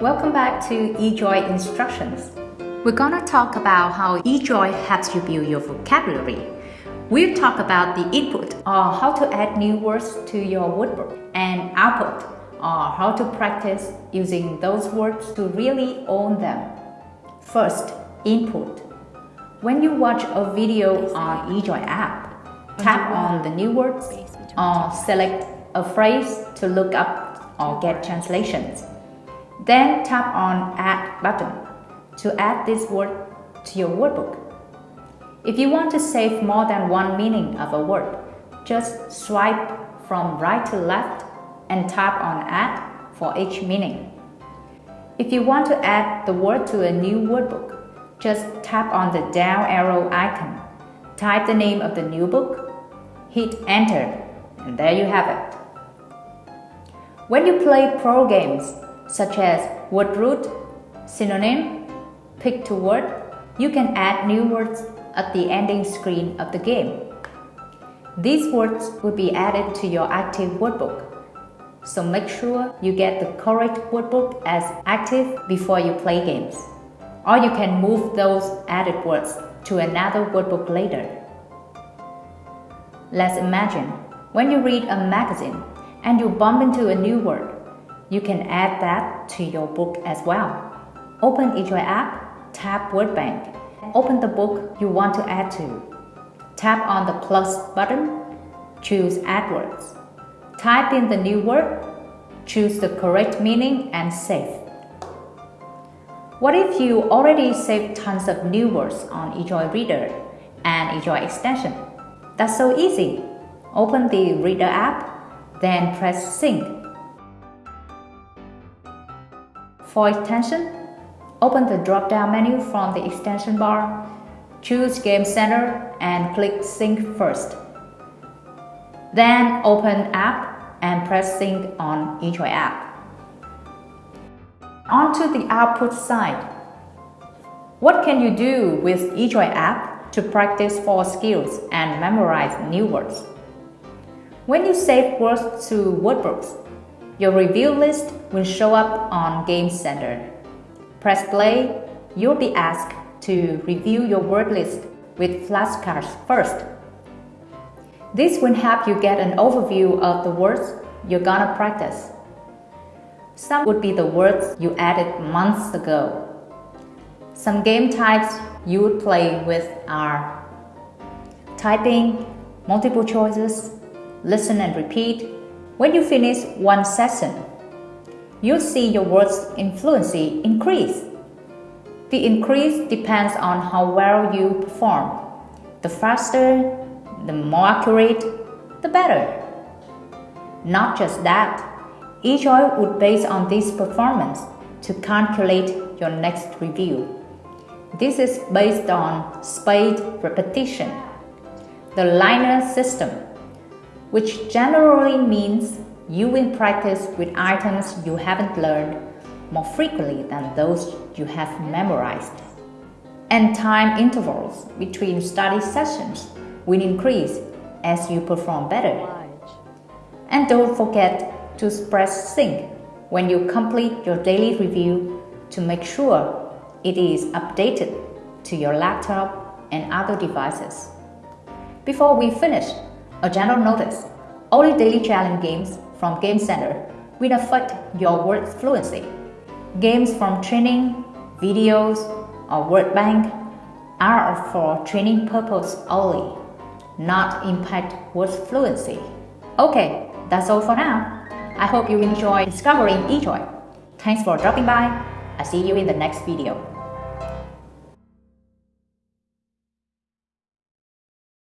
Welcome back to eJoy Instructions. We're gonna talk about how eJoy helps you build your vocabulary. We'll talk about the input or how to add new words to your wordbook and output or how to practice using those words to really own them. First, input. When you watch a video on eJoy app, tap on the new words or select a phrase to look up or get translations. Then tap on Add button to add this word to your wordbook. If you want to save more than one meaning of a word, just swipe from right to left and tap on Add for each meaning. If you want to add the word to a new wordbook, just tap on the down arrow icon, type the name of the new book, hit Enter, and there you have it. When you play pro games, such as word root, synonym, pick to word, you can add new words at the ending screen of the game. These words will be added to your active wordbook. So make sure you get the correct wordbook as active before you play games. Or you can move those added words to another wordbook later. Let's imagine when you read a magazine and you bump into a new word. You can add that to your book as well. Open eJoy app, tap Word Bank, open the book you want to add to. Tap on the plus button, choose Add Words. Type in the new word, choose the correct meaning and save. What if you already saved tons of new words on eJoy Reader and eJoy extension? That's so easy. Open the Reader app, then press Sync For extension, open the drop-down menu from the extension bar, choose Game Center and click Sync first. Then open App and press Sync on eJoy app. Onto the output side. What can you do with eJoy app to practice for skills and memorize new words? When you save words to wordbooks, your review list will show up on Game Center. Press play, you'll be asked to review your word list with flashcards first. This will help you get an overview of the words you're gonna practice. Some would be the words you added months ago. Some game types you would play with are typing, multiple choices, listen and repeat, when you finish one session, you'll see your words influency increase. The increase depends on how well you perform. The faster, the more accurate, the better. Not just that, eJoy would base on this performance to calculate your next review. This is based on spaced repetition, the Leitner system which generally means you will practice with items you haven't learned more frequently than those you have memorized. And time intervals between study sessions will increase as you perform better. And don't forget to press sync when you complete your daily review to make sure it is updated to your laptop and other devices. Before we finish, a general notice, only daily challenge games from Game Center will affect your word fluency. Games from training, videos, or word bank are for training purpose only, not impact word fluency. Okay, that's all for now. I hope you enjoy discovering eJoy. Thanks for dropping by. I'll see you in the next video.